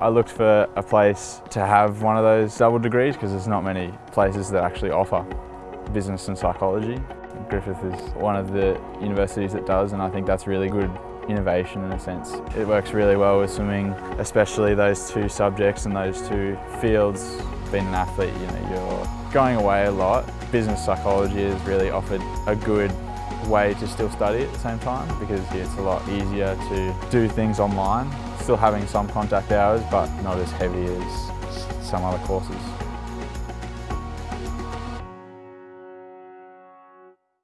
I looked for a place to have one of those double degrees because there's not many places that actually offer business and psychology. Griffith is one of the universities that does and I think that's really good innovation in a sense. It works really well with swimming, especially those two subjects and those two fields. Being an athlete, you know, you're going away a lot. Business psychology has really offered a good way to still study at the same time because it's a lot easier to do things online. Still having some contact hours but not as heavy as some other courses.